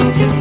do, do.